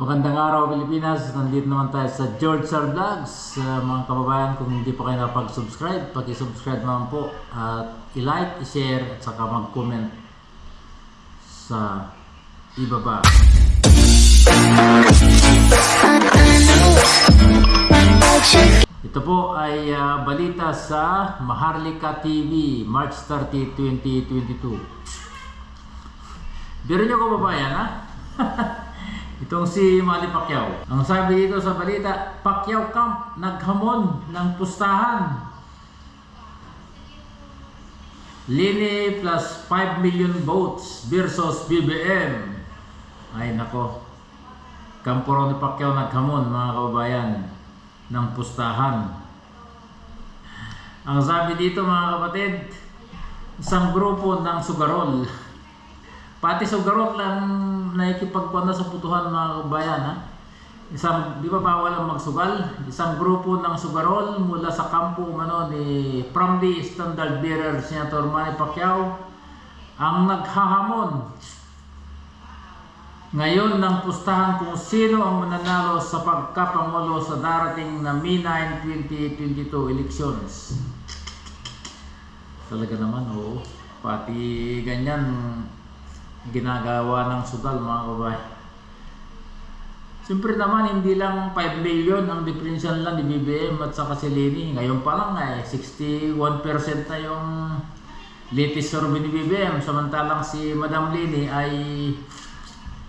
Magandang araw Pilipinas, nandito naman tayo sa George Sir Vlogs. Uh, Mga kababayan, kung hindi pa kayo napag-subscribe Pag-subscribe naman po At i-like, i-share At saka mag-comment Sa ibaba. Ito po ay uh, balita sa Maharlika TV March 30, 2022 Biro nyo kababayan ha? Itong si Manny Pacquiao. Ang sabi dito sa balita, Pacquiao Camp naghamon ng pustahan. Lini plus 5 million votes versus BBM. Ay nako. Kampo raw ni Pacquiao naghamon mga kababayan ng pustahan. Ang sabi dito mga kapatid, isang grupo ng sugarol Pati sugarot lang nakikipagpanda sa putuhan mga kabayan ha. Isang, di ba bawal ang magsugal? Isang grupo ng sugarol mula sa kampo umano ni from the standard bearer Senator Manny Pacquiao ang naghahamon ngayon ng pustahan kung sino ang mananalo sa pagkapangulo sa darating na May 9 2022 elections. Talaga naman, oo. Pati ganyan, ginagawa ng sugal mga kababayan. Siyempre naman hindi lang 5 million ang diferensya lang ni BBM at saka si Leni. Ngayon pa lang eh 61% na yung latest survey ni BBM samantalang si Madam Leni ay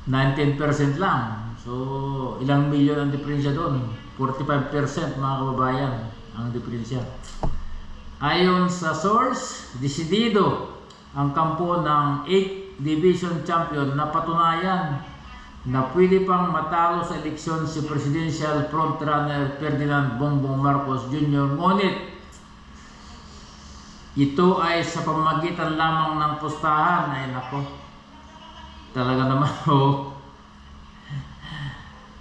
19% lang. So ilang milyon ang diferensya doon? 45% mga kababayan ang diferensya. Ayon sa source, desidido ang kampo ng 8 division champion na patunayan na pwede pang matalo sa eleksyon si presidential frontrunner Ferdinand Bongbong Marcos Jr. Ngunit ito ay sa pamagitan lamang ng pustahan ay nako. Talaga naman oh.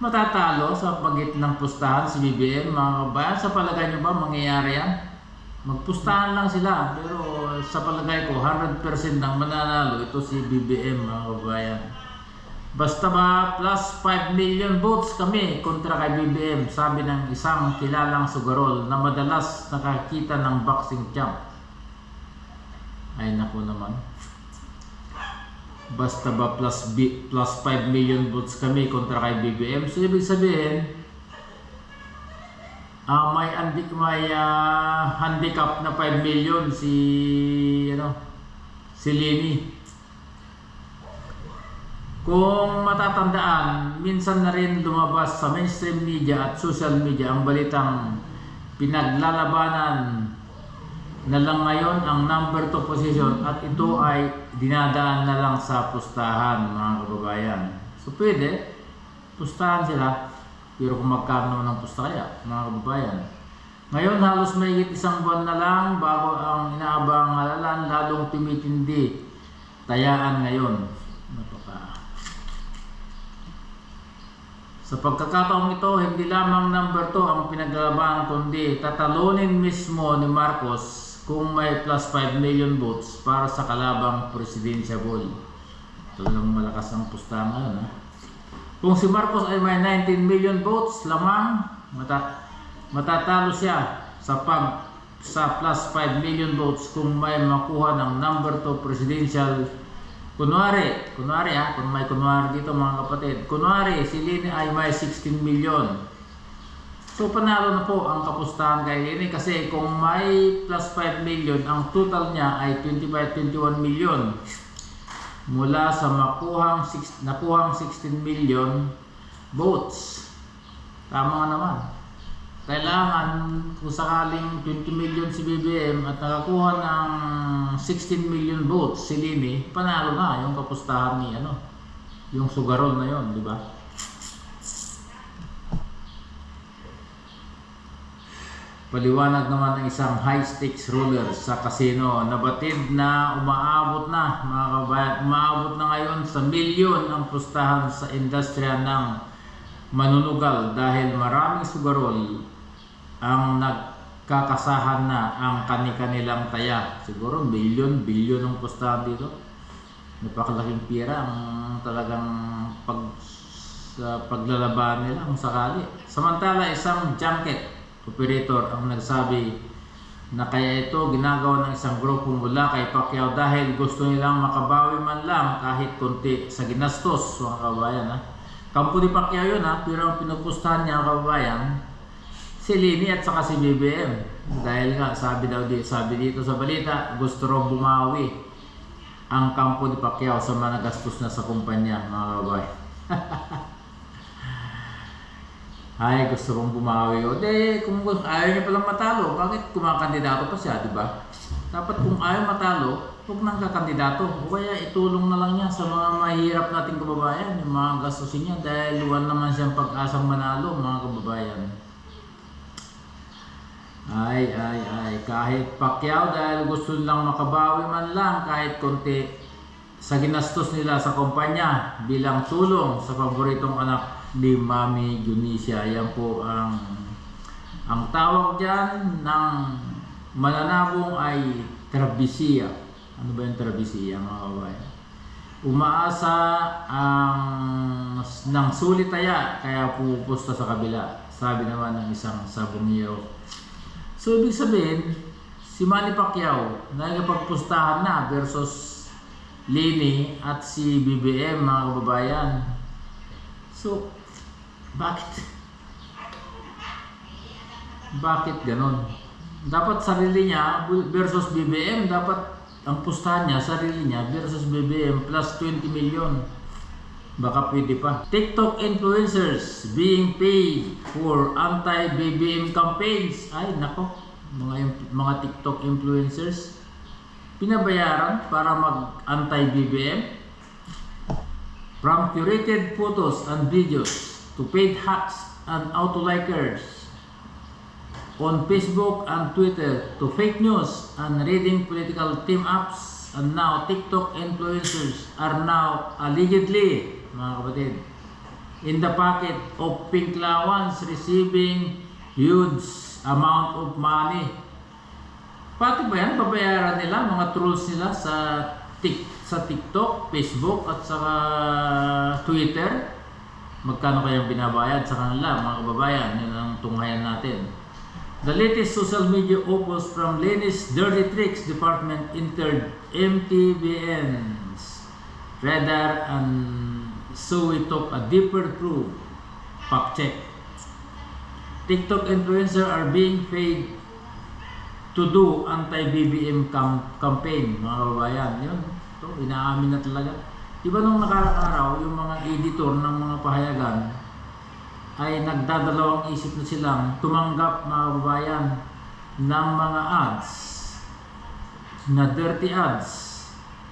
Matatalo sa pagit ng pustahan si BBM mga kabayan. Sa palagay nyo ba mangyayari yan? Magpustahan lang sila pero sa palagay ko 100% ng mananalo ito si BBM mga kabayan basta ba plus 5 million votes kami kontra kay BBM sabi ng isang kilalang sugarol na madalas nakakita ng boxing champ ay naku naman. Basta ba plus, plus 5 million votes kami kontra kay BBM so ibig sabihin uh, may andi may uh, handicap na 5 million si ano si Lini. Kung matatandaan, minsan na rin lumabas sa mainstream media at social media ang balitang pinaglalabanan na lang ngayon ang number 2 position at ito ay dinadaan na lang sa pustahan mga kababayan. So pwede, pustahan sila. Pero kung magkano ng pusta kaya, mga kababayan. Ngayon halos may isang buwan na lang bago ang inaabang halalan lalong tumitindi. Tayaan ngayon. Napaka. Sa pagkakataong ito, hindi lamang number 2 ang pinaglalaban kundi tatalunin mismo ni Marcos kung may plus 5 million votes para sa kalabang presidential. Talagang malakas ang pustahan ngayon. Ha? Kung si Marcos ay may 19 million votes lamang, mata matatalo siya sa pag sa plus 5 million votes kung may makuha ng number 2 presidential. Kunwari, kunwari ha, kung may kunwari dito mga kapatid, kunwari si Lini ay may 16 million. So panalo na po ang kapustahan kay Lini kasi kung may plus 5 million ang total niya ay 25-21 million mula sa makuhang nakuhang 16 million votes. Tama naman. Kailangan kung sakaling 20 million si BBM at nakakuha ng 16 million votes si Lini, panalo na yung kapustahan ni ano, yung sugarol na yon, di ba? Paliwanag naman ng isang high stakes ruler sa casino. Nabatid na umaabot na mga kabayan. Umaabot na ngayon sa milyon ang pustahan sa industriya ng manunugal dahil maraming sugarol ang nagkakasahan na ang kani-kanilang taya. Siguro milyon, bilyon ang pustahan dito. Napakalaking pira ang talagang pag sa paglalaban nila kung sakali. Samantala, isang junket operator ang nagsabi na kaya ito ginagawa ng isang grupo mula kay Pacquiao dahil gusto nilang makabawi man lang kahit konti sa ginastos mga kababayan ha. Kampo ni Pacquiao yun ha, pero ang pinupustahan niya mga kababayan si Lini at saka si BBM. Dahil nga sabi daw di, sabi dito sa balita, gusto raw bumawi ang kampo ni Pacquiao sa mga nagastos na sa kumpanya mga kababayan. Ay, gusto kong bumawi. O, de, kung ayaw niya palang matalo, bakit kumakandidato pa siya, di ba? Dapat kung ayaw matalo, huwag nang kakandidato. O kaya itulong na lang niya sa mga mahirap nating kababayan, yung mga gastusin niya, dahil luwan naman siyang pag-asang manalo, mga kababayan. Ay, ay, ay, kahit Pacquiao dahil gusto nilang makabawi man lang kahit konti sa ginastos nila sa kumpanya bilang tulong sa paboritong anak ni Mami Junisia. Yan po ang ang tawag diyan ng mananabong ay trabisiya. Ano ba yung trabisiya mga kababayan? Umaasa ang ng sulitaya kaya pupusta sa kabila. Sabi naman ng isang sabongero. So, ibig sabihin, si Manny Pacquiao, nagpagpustahan na versus Lini at si BBM, mga kababayan. So, bakit? Bakit ganon? Dapat sarili niya versus BBM, dapat ang pustahan niya, sarili niya versus BBM plus 20 million. Baka pwede pa. TikTok influencers being paid for anti-BBM campaigns. Ay, nako. Mga, mga TikTok influencers pinabayaran para mag anti-BBM from curated photos and videos to paid hacks and auto-likers on Facebook and Twitter to fake news and reading political team ups and now TikTok influencers are now allegedly mga kapatid in the pocket of pink lawans receiving huge amount of money. Pati ba yan? Babayaran nila mga trolls nila sa tik sa TikTok, Facebook at saka Twitter magkano kayang binabayad sa kanila mga kababayan yun ang tunghayan natin The latest social media opus from Lenis Dirty Tricks Department entered MTBN's radar and so we took a deeper proof fact check. TikTok influencers are being paid to do anti-BBM cam- campaign, mga kababayan. Yun, ito, inaamin na talaga. Di ba nung nakaraang araw, yung mga editor ng mga pahayagan, ay nagdadalawang isip na silang tumanggap mga kababayan ng mga ads na dirty ads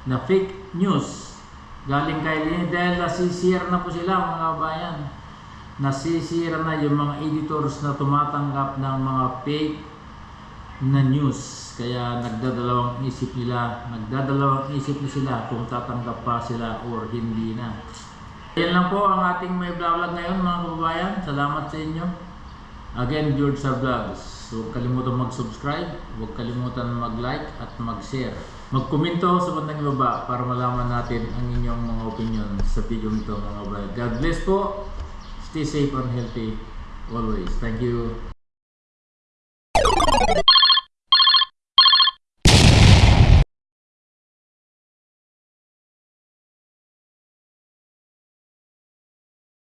na fake news. Galing kay Lini dahil nasisira na po sila mga kababayan. Nasisira na yung mga editors na tumatanggap ng mga fake na news kaya nagdadalawang isip nila nagdadalawang isip na sila kung tatanggap pa sila or hindi na yan lang po ang ating may vlog ngayon mga kababayan. Salamat sa inyo. Again, George sa Vlogs. Huwag kalimutan mag-subscribe, huwag kalimutan mag-like at mag-share. Mag-komento sa bandang baba para malaman natin ang inyong mga opinion sa video nito mga kababayan. God bless po. Stay safe and healthy always. Thank you.